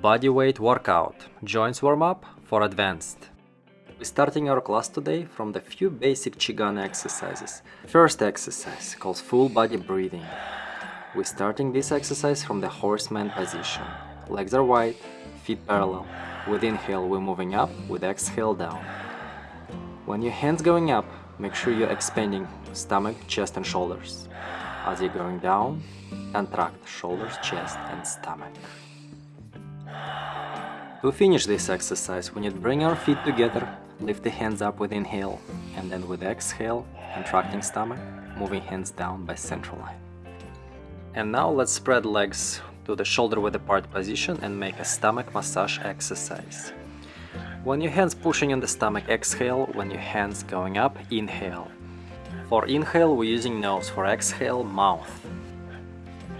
Bodyweight workout, joints warm up for advanced. We're starting our class today from the few basic Qigong exercises. First exercise called full body breathing. We're starting this exercise from the horseman position. Legs are wide, feet parallel. With inhale we're moving up, with exhale down. When your hands going up, make sure you're expanding stomach, chest and shoulders. As you're going down, contract shoulders, chest and stomach. To finish this exercise, we need to bring our feet together, lift the hands up with inhale, and then with exhale, contracting stomach, moving hands down by central line. And now let's spread legs to the shoulder width apart position and make a stomach massage exercise. When your hands pushing in the stomach, exhale. When your hands going up, inhale. For inhale, we're using nose. For exhale, mouth.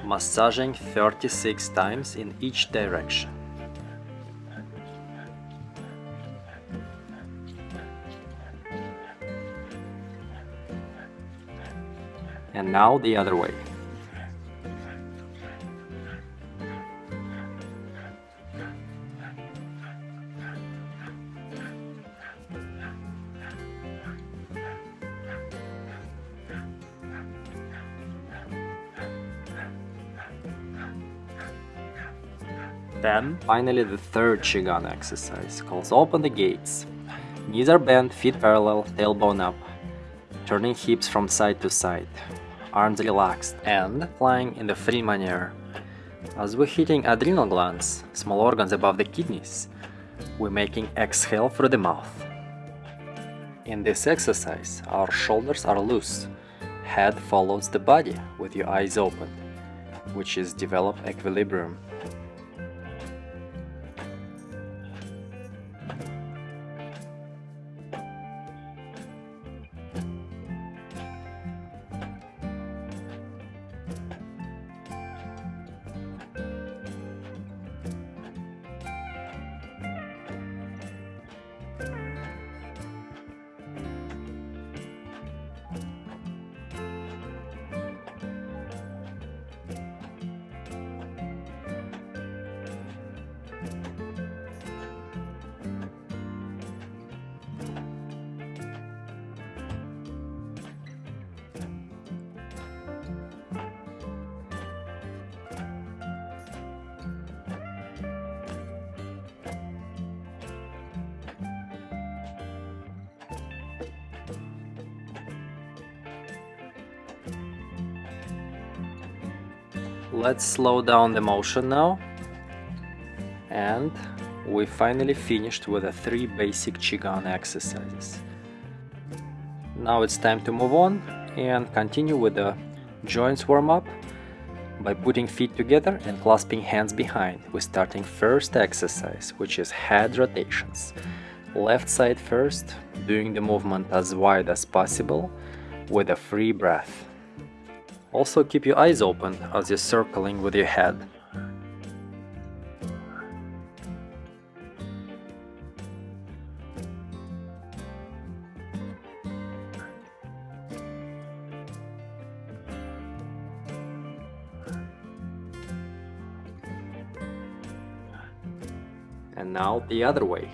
Massaging 36 times in each direction. And now the other way. Then, finally the third Qigong exercise, calls open the gates. Knees are bent, feet parallel, tailbone up. Turning hips from side to side. Arms relaxed and flying in the free manner. As we're hitting adrenal glands, small organs above the kidneys, we're making exhale through the mouth. In this exercise, our shoulders are loose. Head follows the body with your eyes open, which is develop equilibrium. Let's slow down the motion now. And we finally finished with the three basic Qigong exercises. Now it's time to move on and continue with the joints warm-up by putting feet together and clasping hands behind. We're starting first exercise, which is head rotations. Left side first, doing the movement as wide as possible with a free breath. Also keep your eyes open as you're circling with your head. And now the other way.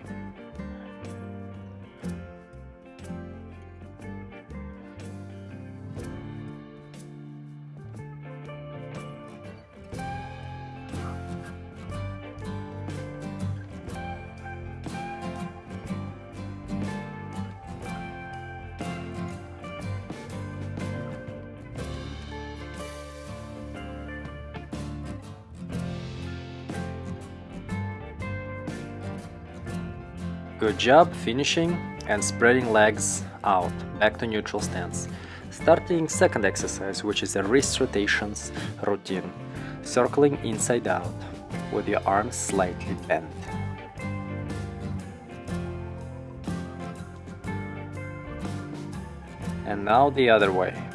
Good job finishing and spreading legs out, back to neutral stance. Starting second exercise, which is a wrist rotations routine, circling inside out with your arms slightly bent. And now the other way.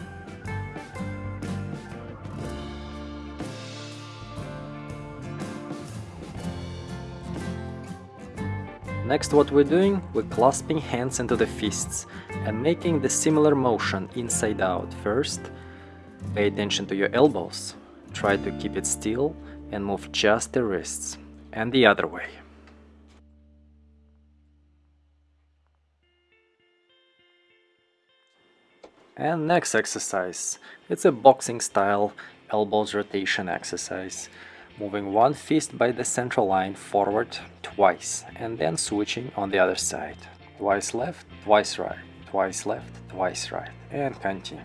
Next what we're doing, we're clasping hands into the fists and making the similar motion inside out. First, pay attention to your elbows. Try to keep it still and move just the wrists. and the other way. And next exercise, it's a boxing style elbows rotation exercise. Moving one fist by the central line forward twice and then switching on the other side. Twice left, twice right, twice left, twice right and continue.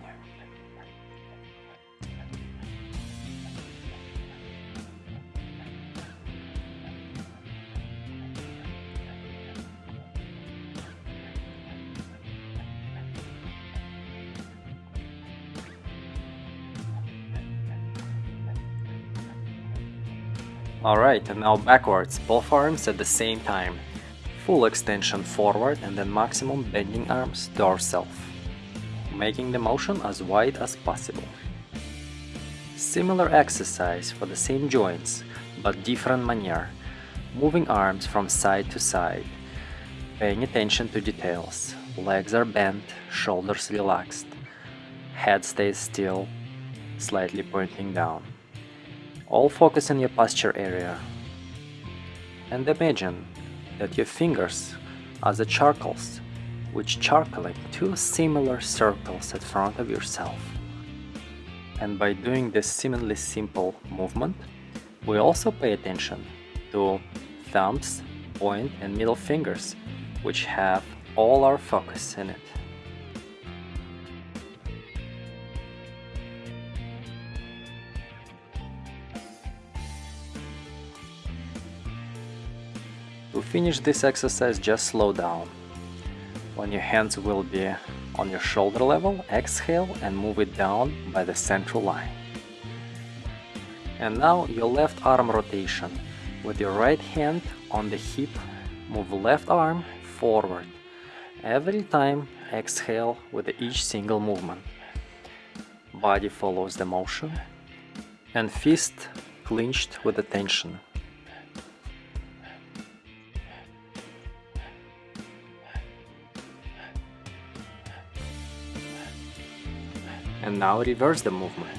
Alright, and now backwards, both arms at the same time. Full extension forward and then maximum bending arms to ourselves, making the motion as wide as possible. Similar exercise for the same joints, but different manner, moving arms from side to side, paying attention to details, legs are bent, shoulders relaxed, head stays still, slightly pointing down. All focus on your posture area. And imagine that your fingers are the charcoals, which charcoaling two similar circles at front of yourself. And by doing this seemingly simple movement, we also pay attention to thumbs, point and middle fingers, which have all our focus in it. To finish this exercise, just slow down. When your hands will be on your shoulder level, exhale and move it down by the central line. And now your left arm rotation. With your right hand on the hip, move left arm forward. Every time exhale with each single movement. Body follows the motion and fist clenched with attention. And now reverse the movement.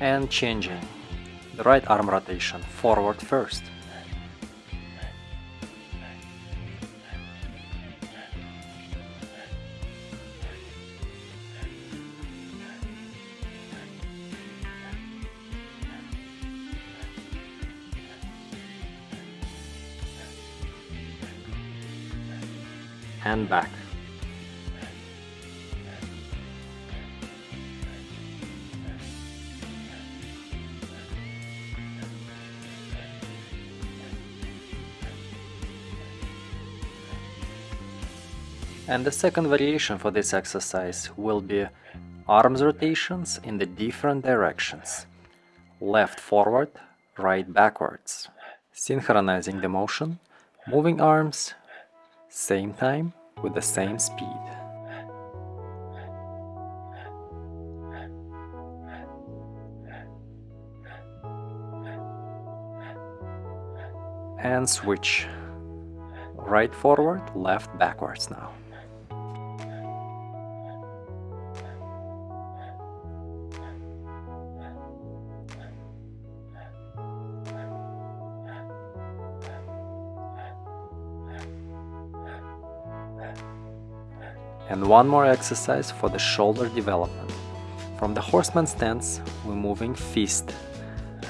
And changing. The right arm rotation, forward first. And back. And the second variation for this exercise will be arms rotations in the different directions. Left forward, right backwards. Synchronizing the motion, moving arms same time with the same speed. And switch. Right forward, left backwards now. And one more exercise for the shoulder development. From the horseman stance, we're moving fist,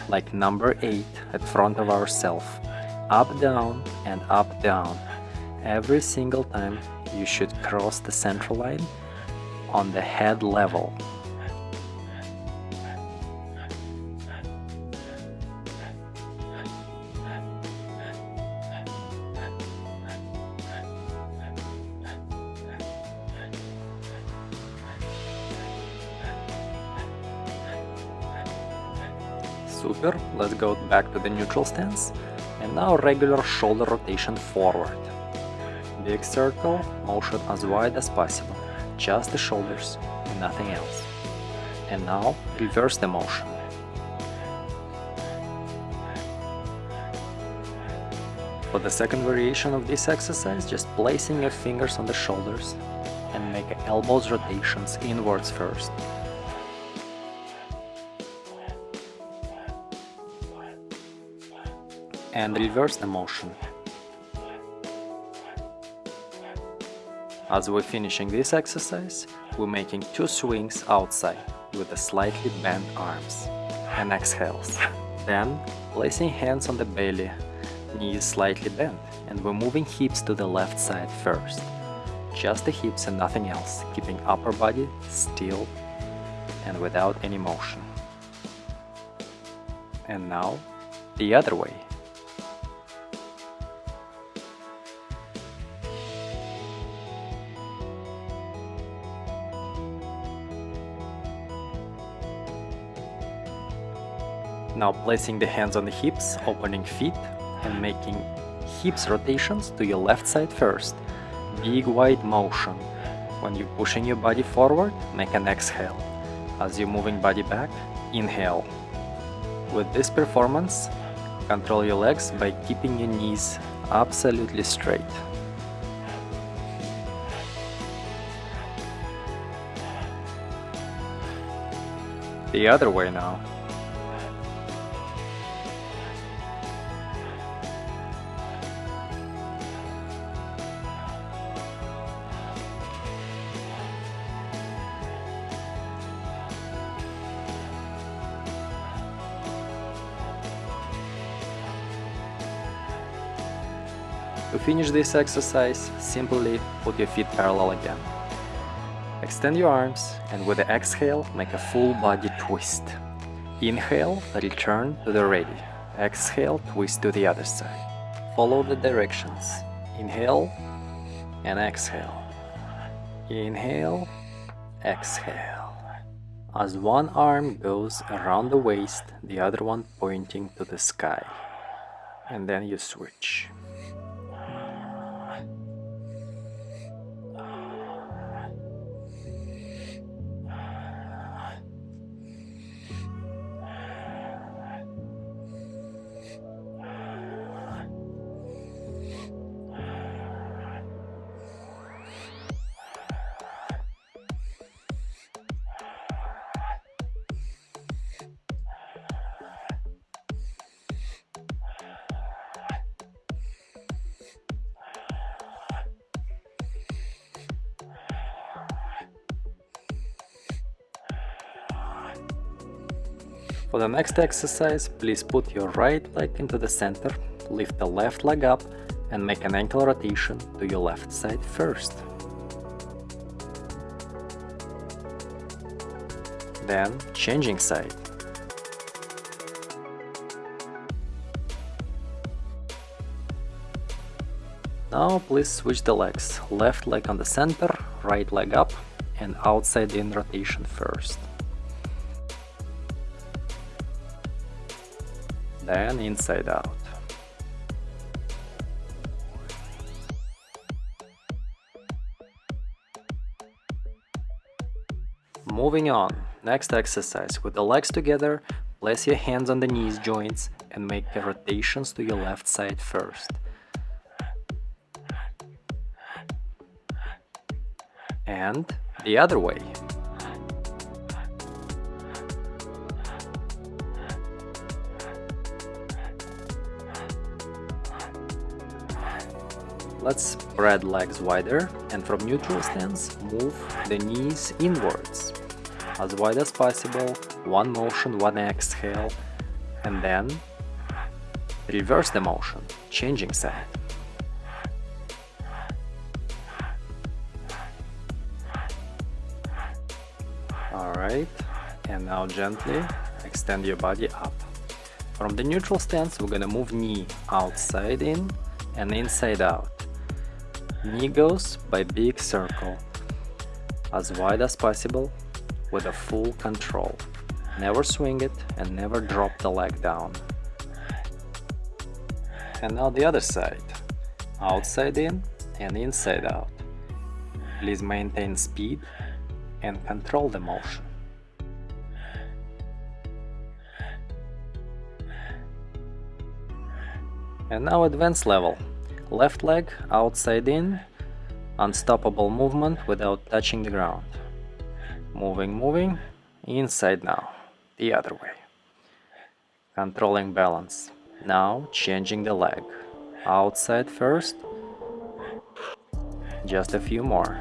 like number 8 at front of ourself. Up, down and up, down. Every single time you should cross the central line on the head level. let's go back to the neutral stance, and now regular shoulder rotation forward. Big circle, motion as wide as possible, just the shoulders and nothing else. And now reverse the motion. For the second variation of this exercise, just placing your fingers on the shoulders and make elbows rotations inwards first. And reverse the motion. As we're finishing this exercise, we're making two swings outside with the slightly bent arms and exhales. Then, placing hands on the belly, knees slightly bent, and we're moving hips to the left side first. Just the hips and nothing else, keeping upper body still and without any motion. And now, the other way. Now placing the hands on the hips, opening feet and making hips rotations to your left side first. Big wide motion. When you're pushing your body forward, make an exhale. As you're moving body back, inhale. With this performance, control your legs by keeping your knees absolutely straight. The other way now. To finish this exercise, simply put your feet parallel again. Extend your arms and with the exhale, make a full body twist. Inhale, return to the ready. Exhale, twist to the other side. Follow the directions. Inhale and exhale. Inhale, exhale. As one arm goes around the waist, the other one pointing to the sky. And then you switch. For the next exercise, please put your right leg into the center, lift the left leg up and make an ankle rotation to your left side first. Then changing side. Now please switch the legs, left leg on the center, right leg up and outside in rotation first. Then inside out. Moving on, next exercise, with the legs together, place your hands on the knees joints and make the rotations to your left side first. And the other way. Let's spread legs wider and from neutral stance move the knees inwards. As wide as possible, one motion, one exhale, and then reverse the motion, changing side. Alright, and now gently extend your body up. From the neutral stance, we're gonna move knee outside in and inside out. Knee goes by big circle, as wide as possible, with a full control. Never swing it and never drop the leg down. And now the other side, outside in and inside out. Please maintain speed and control the motion. And now advanced level. Left leg outside in, unstoppable movement without touching the ground. Moving, moving, inside now, the other way. Controlling balance. Now changing the leg. Outside first, just a few more.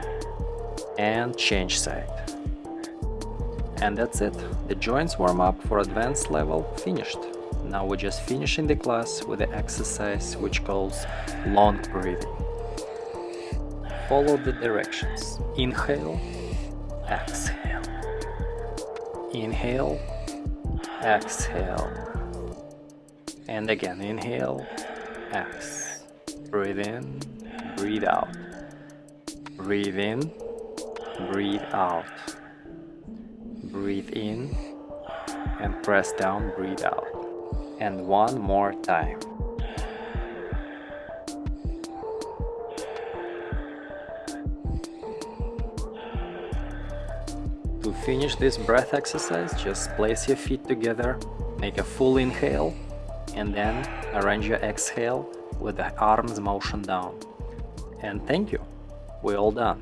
And change side. And that's it. The joints warm up for advanced level finished. Now we're just finishing the class with the exercise which calls long breathing. Follow the directions. Inhale, exhale. Inhale, exhale. And again, inhale, X. Breathe in, breathe out. Breathe in, breathe out. Breathe in and press down, breathe out. And one more time. To finish this breath exercise, just place your feet together, make a full inhale, and then arrange your exhale with the arms motion down. And thank you, we're all done.